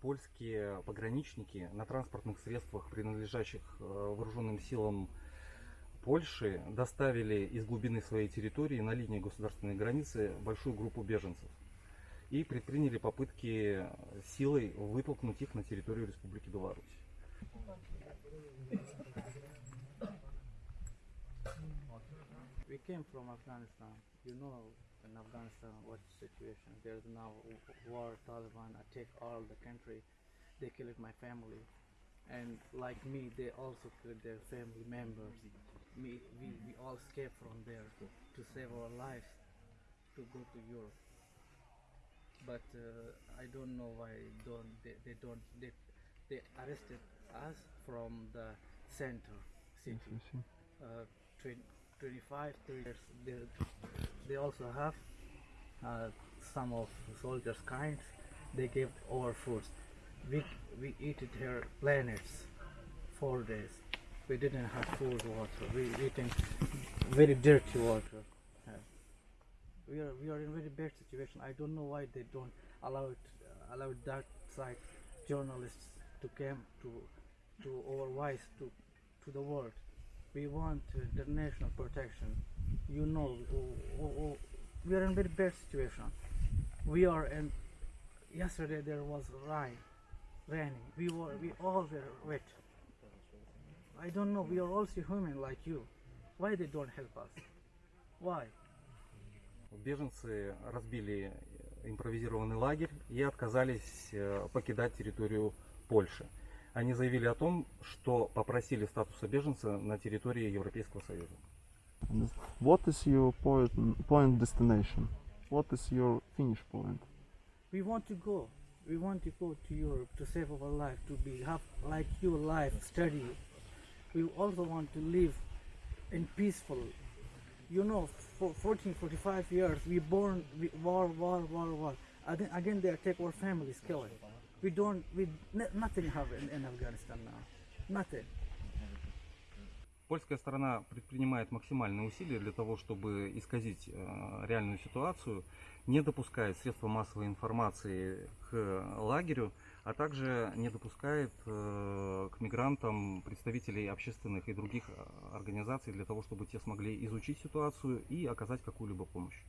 польские пограничники на транспортных средствах, принадлежащих э, вооруженным силам Польши, доставили из глубины своей территории на линии государственной границы большую группу беженцев и предприняли попытки силой вытолкнуть их на территорию Республики Беларусь. Came from Afghanistan. You know in Afghanistan what situation. There's now war, Taliban attack all the country. They killed my family. And like me, they also killed their family members. Me, we, we all escaped from there to save our lives to go to Europe. But uh, I don't know why don't they, they don't they, they arrested us from the center city uh, 20, 25, 30 years. They, they also have uh, some of soldiers' kinds. They gave our foods. We, we eat it here planets four days. We didn't have food, water. We eating very dirty water. We are we are in very bad situation. I don't know why they don't allow it uh, allow that side journalists to come to to our voice to to the world We want uh, international protection. You know, oh, oh, oh, we are in very bad situation. We are in. Yesterday there was rain, raining. We were we all were wet. I don't know. We are also human like you. Why they don't help us? Why? Беженцы разбили импровизированный лагерь и отказались э, покидать территорию Польши. Они заявили о том, что попросили статуса беженца на территории Европейского Союза. What is your point, point destination? What is your finish point? We want to go. We want to go to Europe to save our life, to be have like your life, study. We also want to live in peaceful. You know, for 14, 45 years, we born we, war, war, war, war. Again, again, they attack our families, killing. We don't, we nothing have in, in Afghanistan now, nothing. Польская сторона предпринимает максимальные усилия для того, чтобы исказить э, реальную ситуацию, не допускает средства массовой информации к лагерю, а также не допускает э, к мигрантам представителей общественных и других э, организаций для того, чтобы те смогли изучить ситуацию и оказать какую-либо помощь.